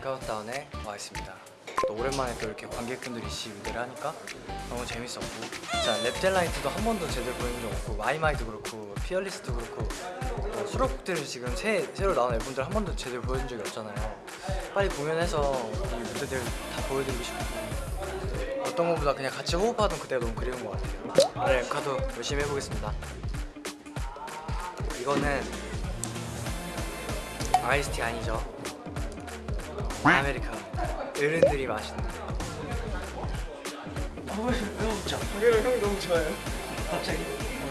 카운트다운에 와 있습니다. 또 오랜만에 또 이렇게 관객분들이 무대를 하니까 너무 재밌었고 진짜 랩젤라이트도 한 번도 제대로 보여준 적 없고 My My도 그렇고 Fearless도 그렇고 뭐 수록곡들을 지금 새, 새로 나온 앨범들 한 번도 제대로 보여준 적이 없잖아요. 빨리 공연해서 이 무대들 다 보여드리고 싶고 어떤 것보다 그냥 같이 호흡하던 그때가 너무 그리운 것 같아요. 오늘 엠카도 열심히 해보겠습니다. 이거는 아이스티 아니죠? 아메리카노 어른들이 마시는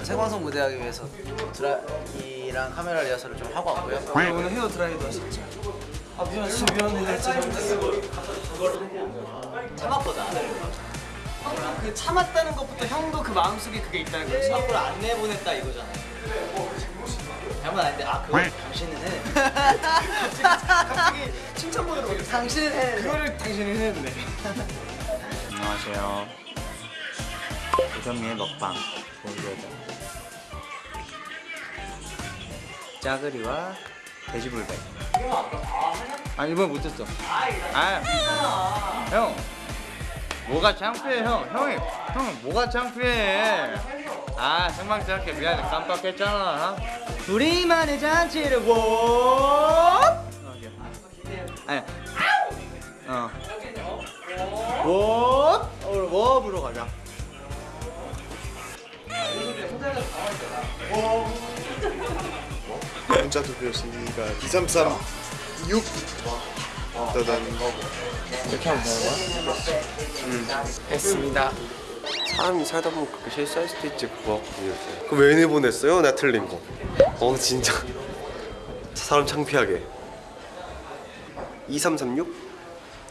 생방송 무대하기 위해서 드라이랑 카메라 리허설을 좀 하고 왔고요. 오늘 헤어 드라이도 하셨죠? 아 미안 진짜 미안해 진짜 잘못했어 참았거든. 그 참았다는 것부터 형도 그 마음속에 그게 있다는 거지 앞으로 안 내보냈다 이거잖아. 잘못 안 돼. 아 그거 당신은 해. 갑자기 칭찬 모드로 오셨어 당신은 해. 그거를 당신이 했네 안녕하세요. 조정미의 먹방 보여줘. 짜그리와 돼지불백. 아 이번 못했어. 아, 형. 뭐가 창피해 형. 형이 형 뭐가 창피해. 아 생방송할게 미안해 깜빡했잖아. 우리만의 잔치를 워. 아니. 어. 워. 오늘 워브로 가자. 문자 투표였으니까 2336 따단 이렇게 하면 되는 거야? 했습니다. 사람이 살다 보면 그렇게 실수할 수도 있지 그거. 그럼 왜 내보냈어요? 나 틀린 거어 진짜. 사람 창피하게. 2336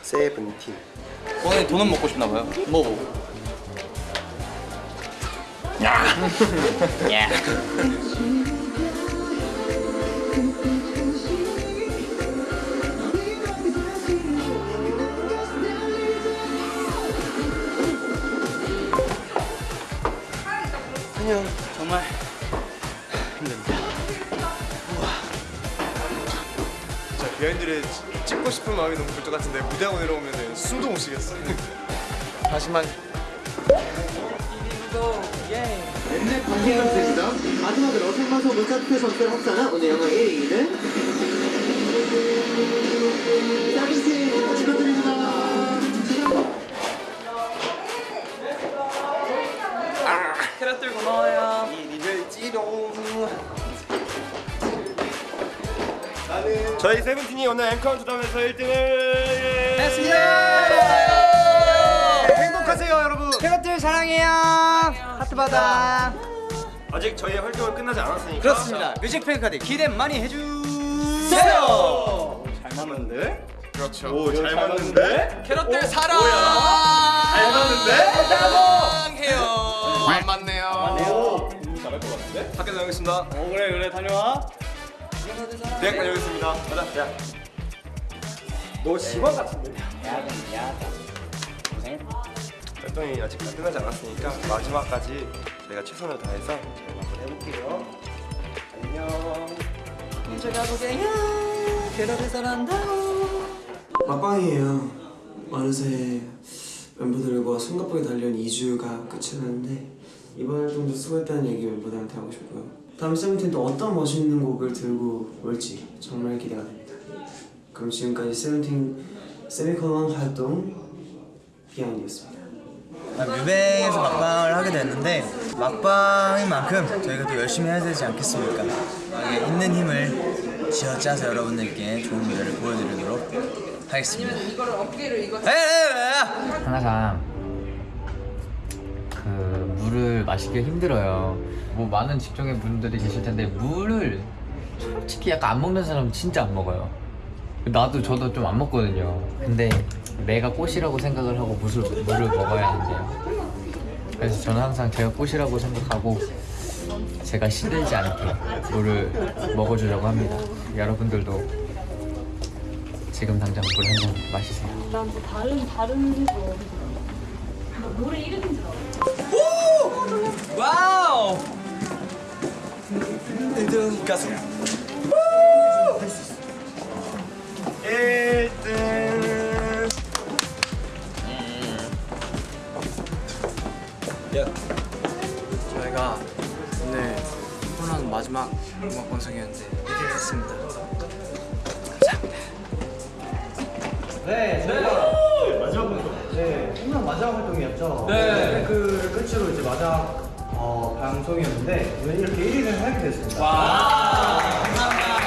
세븐틴. 오늘 돈은 먹고 싶나 봐요. 뭐 정말 자 비하인드를 찍- 찍고 싶은 마음이 너무 들것 같은데 무대하고 내려오면 숨도 못 쉬겠어. 다시만 관계였습니다. 마지막으로 생방송 문자투표 점수를 합산한 오늘 영화 1위는 서비스 축하드립니다. 캐럿들 고마워요. 저희 세븐틴이 오늘 엠카운트다운에서 1등을 했습니다 행복하세요 여러분. 캐럿들 사랑해요 하트 받아 아직 저희의 활동은 끝나지 않았으니까. 그렇습니다. 뮤직뱅크 카드 기대 많이 해주세요. 잘 맞는데? 그렇죠. 오 잘 맞는데? 캐럿들 사랑! 잘 맞는데? 사랑해요. 안 맞네요. 오. 잘할 것 같은데? 학교 다녀오겠습니다. 어 그래 그래 다녀와. 대학 다녀오겠습니다. 가자 야. 너 직원 같은데 활동이 아직 끝나지 않았으니까 마지막까지 저희가 최선을 다해서 잘 마무리 해볼게요 안녕 막방이에요. 어느새 멤버들과 숨가쁘게 달려온 2주가 끝이 났는데 이번 활동도 수고했다는 얘기 멤버들한테 하고 싶고요. 다음 세븐틴 또 어떤 멋있는 곡을 들고 올지 정말 기대가 됩니다. 그럼 지금까지 세븐틴 세미콜론 활동 비하인드였습니다. 뮤뱅에서 막방을 하게 됐는데 막방인 만큼 저희가 또 열심히 해야 되지 않겠습니까? 예, 있는 힘을 쥐어짜서 여러분들께 좋은 무대를 보여드리도록 하겠습니다. 항상 그 물을 마시기 힘들어요. 뭐 많은 직종의 분들이 계실 텐데 물을 솔직히 약간 안 먹는 사람은 진짜 안 먹어요. 나도 저도 좀 안 먹거든요. 근데 내가 꽃이라고 생각을 하고 무술, 물을 먹어야 한대요. 그래서 저는 항상 제가 꽃이라고 생각하고 제가 시들지 않게 물을 먹어주려고 합니다. 여러분들도 지금 당장 물 한 잔 마시세요. 난 다른 다른 거 뭐, 노래 이름인 줄 알아 오! 와우! 등 가수 우! 에 야, 저희가 오늘 코로나 마지막 음악 방송이었는데 1위 했습니다. 감사합니다. 네, 저희가 마지막 활동. 네, 홈런 마지막 활동이었죠. 네. 그 끝으로 이제 마지막 어, 방송이었는데 오늘 이렇게 1위를 하게 됐습니다. 와, 감사합니다.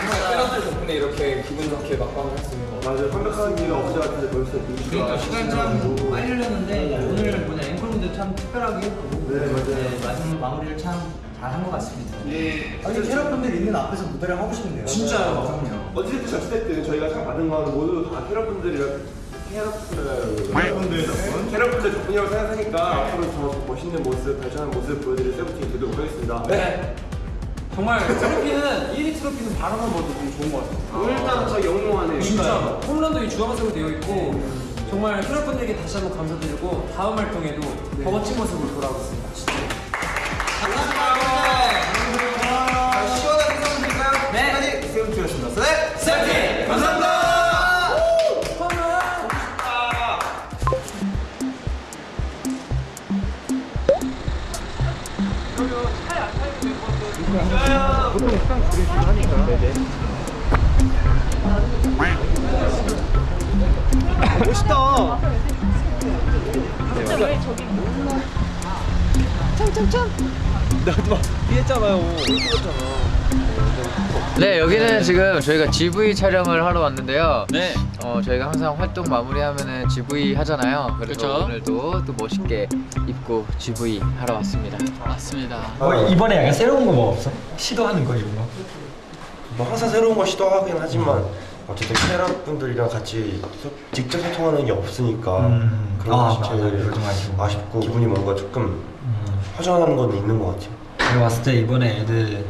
정말 팬들 덕분에 이렇게 기분 좋게 막방을 거. 맞아요. 완벽한 일이 어제 같은데 벌써 그러니까 시간이 참 빨리 흘렀는데 오늘 뭐냐 분들 참 특별하게 했고 네, 맞아요. 마지막 마무리를 참 잘한 것 같습니다. 네. 아니 캐럿분들 있는 앞에서 무대를 하고 싶은데요. 진짜요. 그럼요. 어찌됐든 저찌됐든 저희가 상 받은 건 모두 다 캐럿분들이랑 캐럿분들 캐럿분들 덕분 캐럿분들 덕분이라고 생각하니까 앞으로 더 멋있는 모습 발전한 모습 보여드릴 세븐틴이 되도록 하겠습니다 네. 정말 트로피는 1위 트로피는 바라만 봐도 좀 좋은 것 같아요. 일단 저 영롱하네요 진짜 홈런도 이 주황색으로 되어 있고 정말 캐럿분들에게 다시 한번 감사드리고 다음 활동에도 더 멋진 모습으로 돌아오겠습니다. 진짜. 생각드릴까요? 네. 세븐틴이었습니다. 네. 세븐틴 감사합니다. 네 여기는 지금 저희가 GV 촬영을 하러 왔는데요. 네. 어 저희가 항상 활동 마무리하면은 GV 하잖아요. 그래서 오늘도 또 멋있게 입고 GV 하러 왔습니다. 맞습니다. 이번에 약간 새로운 거 뭐 없어? 시도하는 거 이런 거? 뭐 항상 새로운 걸 시도하긴 하지만 어쨌든 캐럿 분들이랑 같이 소- 직접 소통하는 게 없으니까 음. 그런 아, 것이. 제일 그거 좀 아쉬워. 아쉽고 기분이 뭔가 조금 허전한 건 있는 것 같아요 내가 봤을 때 이번에 애들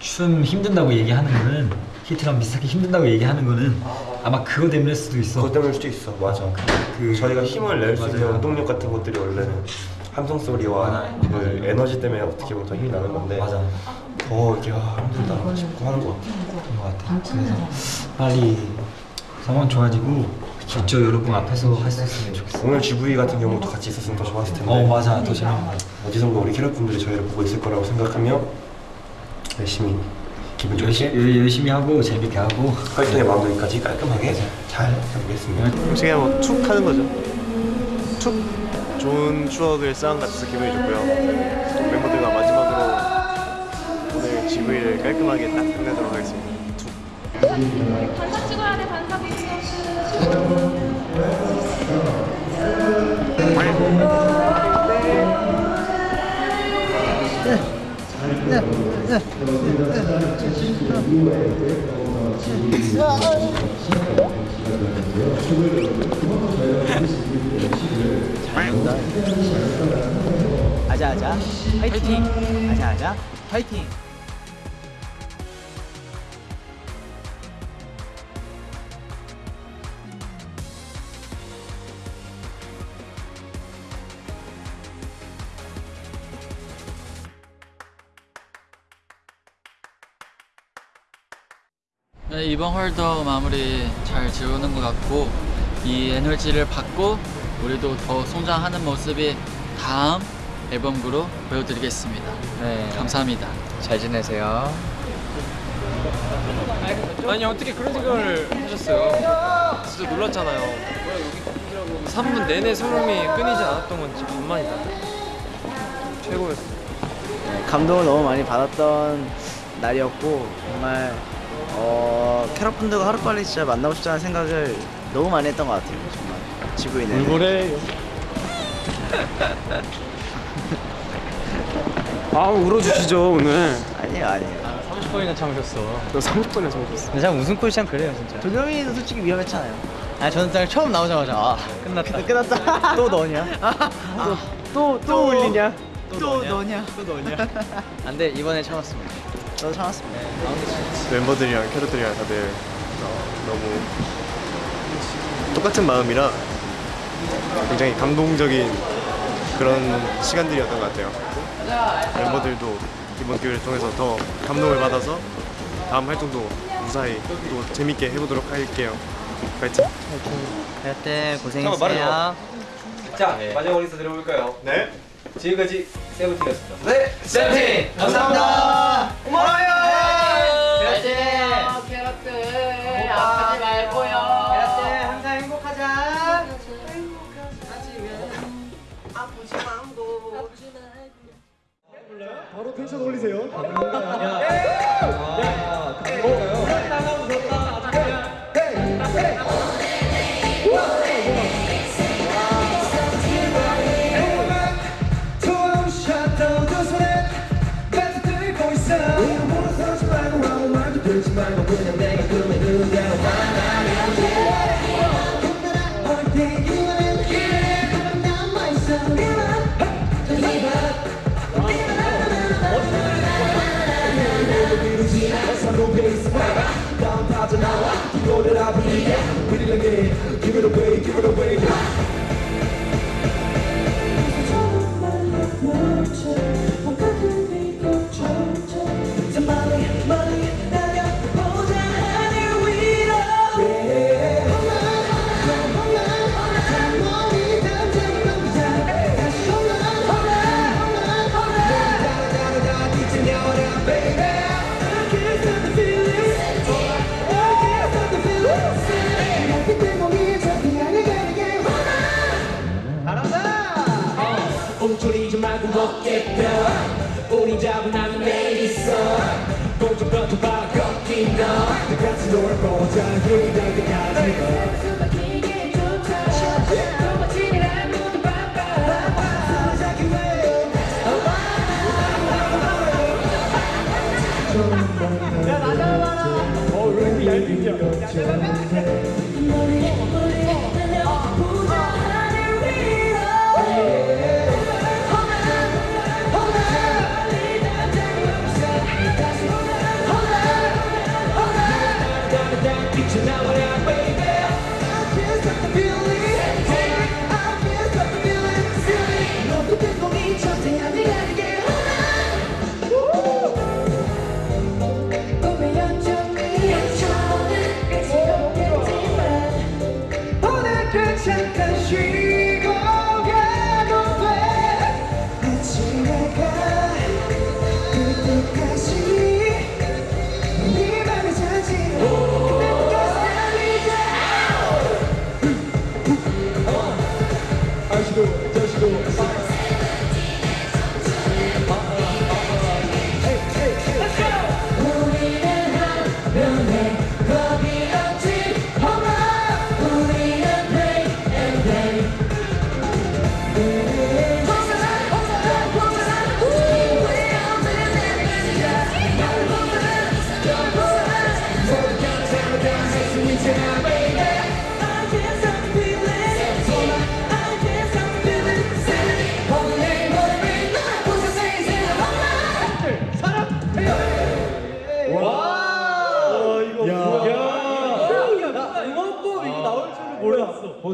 춤 힘든다고 얘기하는 거는 히트랑 비슷하게 힘든다고 얘기하는 거는 아마 그거 때문일 수도 있어. 그것 때문일 수도 있어 맞아 그 저희가 힘을 낼 수 있는. 원동력 같은 것들이 원래는 함성 소리와 그 에너지 때문에 어떻게 보면 더 힘이 나는 건데 맞아. 더 이렇게 아, 힘들다 싶고 하는 것 같아요 것 같아. 그래서 빨리 상황 좋아지고 직접 여러분 앞에서 할 수 있으면 좋겠어. 오늘 GV 같은 경우도 같이 있었으면 더 좋았을 텐데 어 맞아. 더 재밌는 거. 어디선가 우리 캐럿 분들이 저희를 보고 있을 거라고 생각하며 열심히 기분 좋게 열심히, 열심히 하고 재밌게 하고 활동의 마무리까지 깔끔하게 잘 해보겠습니다. 솔직히 뭐툭 하는 거죠. 툭 좋은 추억을 쌓은 것 같아서 기분이 좋고요. 또 멤버들과 마지막으로 오늘 GV를 깔끔하게 딱 끝내도록 하겠습니다. 툭. 반사 찍어야 돼 반사 비디오 아자아자. 파이팅. 아자아자. 파이팅. 네, 이번 활동 마무리 잘 지우는 것 같고 이 에너지를 받고 우리도 더 성장하는 모습이 다음 앨범으로 보여드리겠습니다. 네. 감사합니다. 잘 지내세요. 아니 어떻게 그런 생각을 하셨어요? 진짜 놀랐잖아요. 3분 내내 소름이 끊이지 않았던 건 진짜 간만이다. 최고였어요. 감동을 너무 많이 받았던 날이었고 정말 어, 캐럿분들과 하루빨리 진짜 만나고 싶다는 생각을 너무 많이 했던 것 같아요 정말. 지구인은 울고래. 아 울어주시죠 오늘. 아니에요 아니에요. 30번이나 참으셨어. 너 30번이나 참으셨어. 근데 참 웃음꽃이 참 그래요 진짜. 도겸이도 솔직히 위험했잖아요. 아 저는 딱 처음 나오자마자 아 끝났다. 끝났다. 또 너냐? 또또 또 울리냐? 또 너냐? 또 너냐? 안돼 이번에 참았습니다 저도 참았습니다 멤버들이랑 캐럿들이랑 다들 어, 너무 똑같은 마음이라 굉장히 감동적인 그런 시간들이었던 것 같아요. 멤버들도 이번 기회를 통해서 더 감동을 받아서 다음 활동도 무사히 또 재밌게 해보도록 할게요. 파이팅! 네 잠깐만, 말해줘. 자 네. 마지막 인사 드려볼까요? 네. 지금까지 세븐틴이었습니다. 네, 세븐틴 감사합니다. 고마워요. 캐럿들 캐럿들 아프지 말고요 항상 행복하자. 바로 텐션 올리세요. Give up, give up Give it away, give it away. 움츠리지 말고 어깨 펴 우리 자분하면 내일 있어 공중부터 바꿔긴 너 같이 놀아보자 힘이 날 때까지 잠깐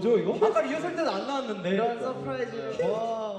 뭐죠 이거? 아까 리허설 때는 안 나왔는데. 이런 서프라이즈. 와.